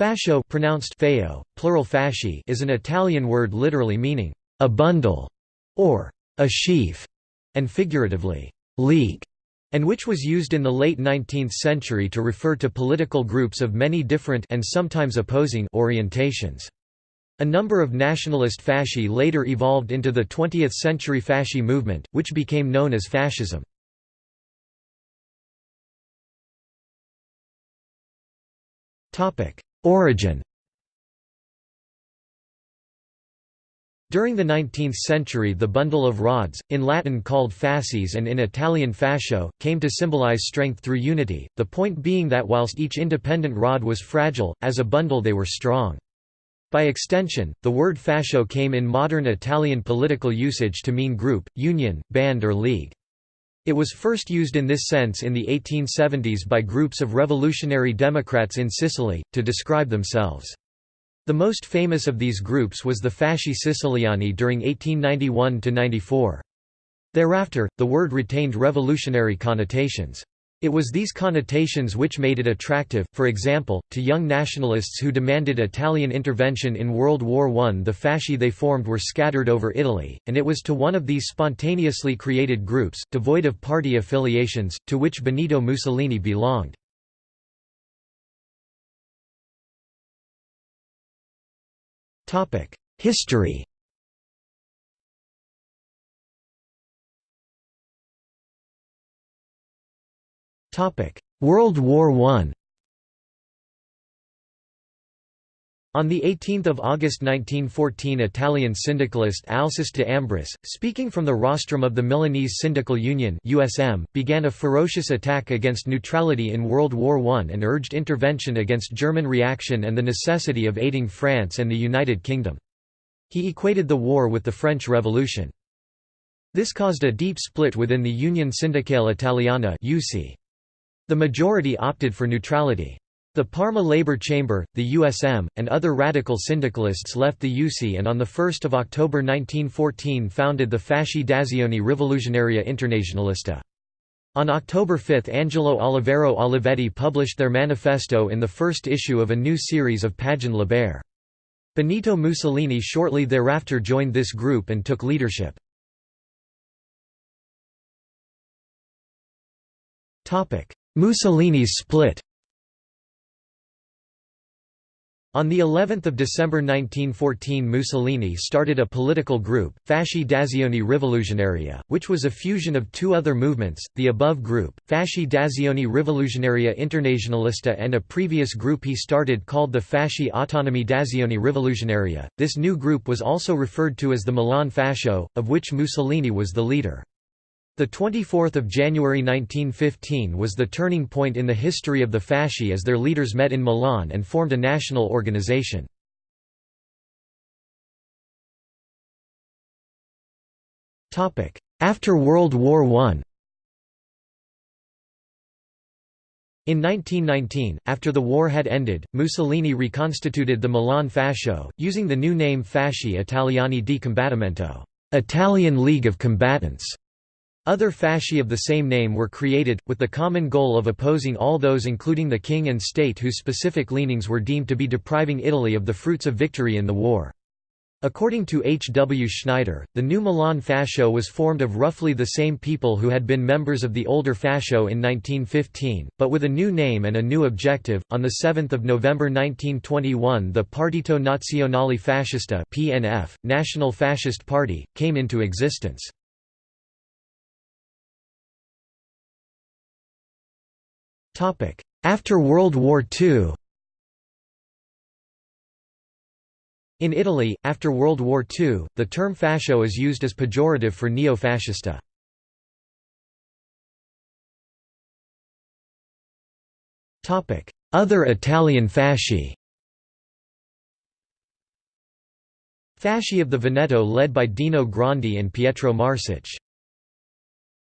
Fascio pronounced feo, plural fasci is an Italian word literally meaning a bundle or a sheaf, and figuratively league, and which was used in the late 19th century to refer to political groups of many different and sometimes opposing orientations. A number of nationalist fasci later evolved into the 20th century fasci movement, which became known as fascism. Origin During the 19th century the bundle of rods, in Latin called fasces and in Italian fascio, came to symbolize strength through unity, the point being that whilst each independent rod was fragile, as a bundle they were strong. By extension, the word fascio came in modern Italian political usage to mean group, union, band or league. It was first used in this sense in the 1870s by groups of revolutionary Democrats in Sicily, to describe themselves. The most famous of these groups was the Fasci Siciliani during 1891–94. Thereafter, the word retained revolutionary connotations. It was these connotations which made it attractive, for example, to young nationalists who demanded Italian intervention in World War I. The fasci they formed were scattered over Italy, and it was to one of these spontaneously created groups, devoid of party affiliations, to which Benito Mussolini belonged. History World War I On 18 August 1914 Italian syndicalist Alceste de Ambris, speaking from the rostrum of the Milanese Syndical Union USM, began a ferocious attack against neutrality in World War I and urged intervention against German reaction and the necessity of aiding France and the United Kingdom. He equated the war with the French Revolution. This caused a deep split within the Union Sindacale Italiana. The majority opted for neutrality. The Parma Labour Chamber, the USM, and other radical syndicalists left the UC and on 1 October 1914 founded the Fasci d'Azione Rivoluzionaria Internazionalista. On October 5 Angelo Oliviero Olivetti published their manifesto in the first issue of a new series of Pagine Libere. Benito Mussolini shortly thereafter joined this group and took leadership. Mussolini's split On the 11th of December 1914 Mussolini started a political group, Fasci d'Azione Rivoluzionaria, which was a fusion of two other movements, the above group, Fasci d'Azione Rivoluzionaria Internazionalista and a previous group he started called the Fasci Autonomi d'Azione Rivoluzionaria. This new group was also referred to as the Milan Fascio, of which Mussolini was the leader. The 24th of January 1915 was the turning point in the history of the Fasci as their leaders met in Milan and formed a national organization. After World War I In 1919, after the war had ended, Mussolini reconstituted the Milan Fascio, using the new name Fasci Italiani di Combattimento Italian League of Combatants", other fasci of the same name were created, with the common goal of opposing all those including the king and state whose specific leanings were deemed to be depriving Italy of the fruits of victory in the war. According to H. W. Schneider, the new Milan Fascio was formed of roughly the same people who had been members of the older Fascio in 1915, but with a new name and a new objective. On 7 November 1921 the Partito Nazionale Fascista (PNF), National Fascist Party, came into existence. After World War II In Italy, after World War II, the term fascio is used as pejorative for neo-fascista. Other Italian fasci. Fasci of the Veneto led by Dino Grandi and Pietro Marsich